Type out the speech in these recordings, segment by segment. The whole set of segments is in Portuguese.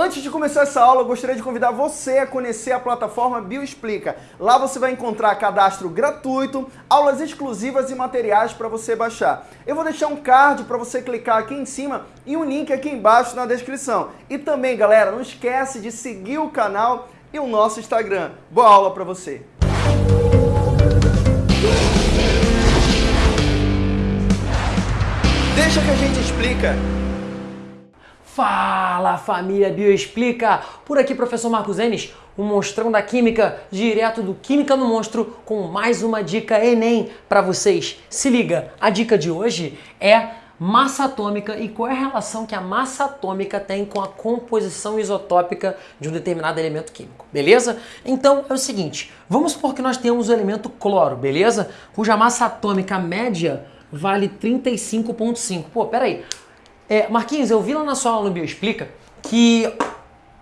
Antes de começar essa aula, eu gostaria de convidar você a conhecer a plataforma Bioexplica. Lá você vai encontrar cadastro gratuito, aulas exclusivas e materiais para você baixar. Eu vou deixar um card para você clicar aqui em cima e um link aqui embaixo na descrição. E também, galera, não esquece de seguir o canal e o nosso Instagram. Boa aula para você! Deixa que a gente explica. Fala família Bioexplica! Por aqui professor Marcos Enes, o monstrão da química, direto do Química no Monstro, com mais uma dica Enem para vocês. Se liga, a dica de hoje é massa atômica e qual é a relação que a massa atômica tem com a composição isotópica de um determinado elemento químico, beleza? Então é o seguinte, vamos supor que nós temos o elemento cloro, beleza? Cuja massa atômica média vale 35,5. Pô, peraí, é, Marquinhos, eu vi lá na sua aula no Bioexplica que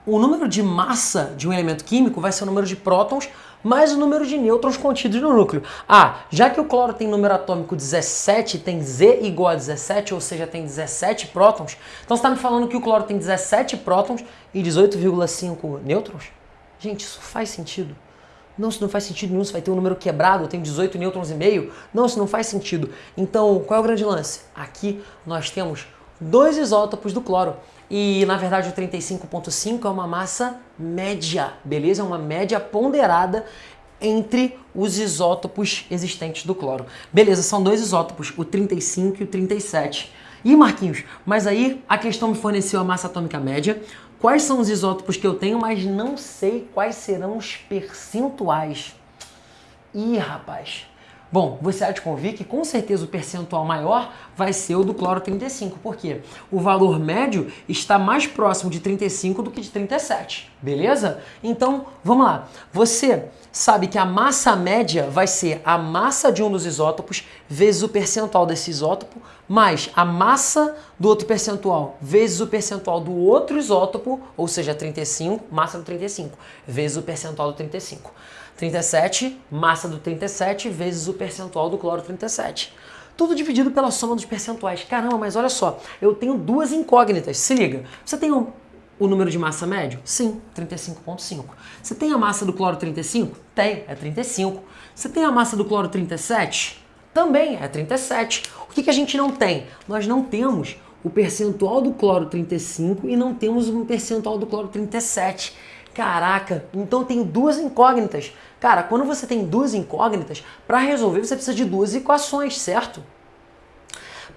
o número de massa de um elemento químico vai ser o número de prótons mais o número de nêutrons contidos no núcleo. Ah, já que o cloro tem número atômico 17, tem Z igual a 17, ou seja, tem 17 prótons, então você está me falando que o cloro tem 17 prótons e 18,5 nêutrons? Gente, isso faz sentido. Não, isso não faz sentido nenhum, você vai ter um número quebrado, eu tenho 18 nêutrons e meio. Não, isso não faz sentido. Então, qual é o grande lance? Aqui nós temos dois isótopos do cloro. E na verdade o 35.5 é uma massa média, beleza? É uma média ponderada entre os isótopos existentes do cloro. Beleza, são dois isótopos, o 35 e o 37. E Marquinhos, mas aí a questão me forneceu a massa atômica média, quais são os isótopos que eu tenho, mas não sei quais serão os percentuais. Ih, rapaz, Bom, você há de convir que com certeza o percentual maior vai ser o do cloro 35, porque o valor médio está mais próximo de 35 do que de 37, beleza? Então, vamos lá. Você sabe que a massa média vai ser a massa de um dos isótopos vezes o percentual desse isótopo, mais a massa do outro percentual vezes o percentual do outro isótopo, ou seja, 35, massa do 35, vezes o percentual do 35. 37, massa do 37 vezes o percentual do cloro 37. Tudo dividido pela soma dos percentuais. Caramba, mas olha só, eu tenho duas incógnitas. Se liga, você tem o, o número de massa médio? Sim, 35,5. Você tem a massa do cloro 35? Tem, é 35. Você tem a massa do cloro 37? Também é 37. O que, que a gente não tem? Nós não temos o percentual do cloro 35 e não temos o percentual do cloro 37. Caraca, então tenho duas incógnitas. Cara, quando você tem duas incógnitas, para resolver você precisa de duas equações, certo?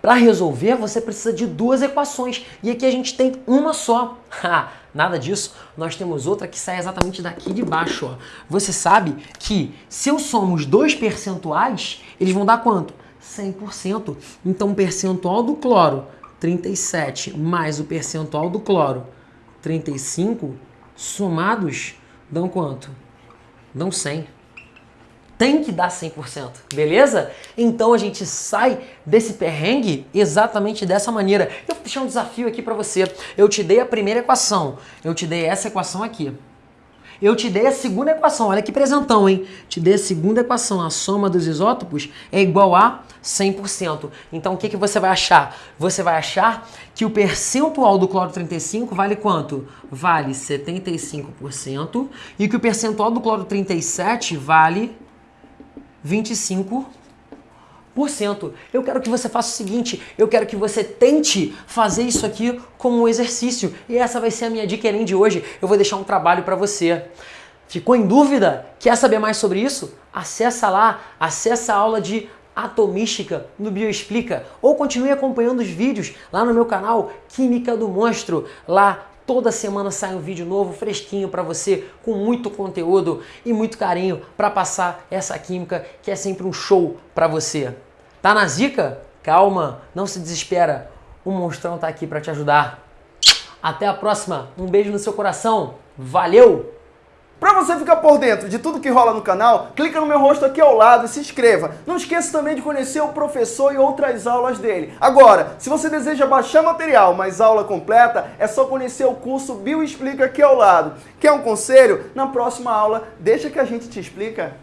Para resolver você precisa de duas equações e aqui a gente tem uma só. Nada disso, nós temos outra que sai exatamente daqui de baixo. Ó. Você sabe que se eu somo os dois percentuais, eles vão dar quanto? 100%. Então o percentual do cloro, 37, mais o percentual do cloro, 35, somados dão quanto? Dão 100. Tem que dar 100%, beleza? Então a gente sai desse perrengue exatamente dessa maneira. Eu vou deixar um desafio aqui para você. Eu te dei a primeira equação, eu te dei essa equação aqui. Eu te dei a segunda equação, olha que presentão, hein? Te dei a segunda equação, a soma dos isótopos é igual a 100%. Então o que, que você vai achar? Você vai achar que o percentual do cloro 35 vale quanto? Vale 75% e que o percentual do cloro 37 vale 25%. Eu quero que você faça o seguinte, eu quero que você tente fazer isso aqui como um exercício. E essa vai ser a minha dica de hoje. Eu vou deixar um trabalho para você. Ficou em dúvida? Quer saber mais sobre isso? Acessa lá, acessa a aula de atomística no Bioexplica ou continue acompanhando os vídeos lá no meu canal Química do Monstro. Lá toda semana sai um vídeo novo, fresquinho para você, com muito conteúdo e muito carinho para passar essa química que é sempre um show para você. Tá na zica? Calma, não se desespera. O monstrão tá aqui para te ajudar. Até a próxima. Um beijo no seu coração. Valeu! Para você ficar por dentro de tudo que rola no canal, clica no meu rosto aqui ao lado e se inscreva. Não esqueça também de conhecer o professor e outras aulas dele. Agora, se você deseja baixar material, mas aula completa, é só conhecer o curso Bio Explica aqui ao lado. Quer um conselho? Na próxima aula, deixa que a gente te explica.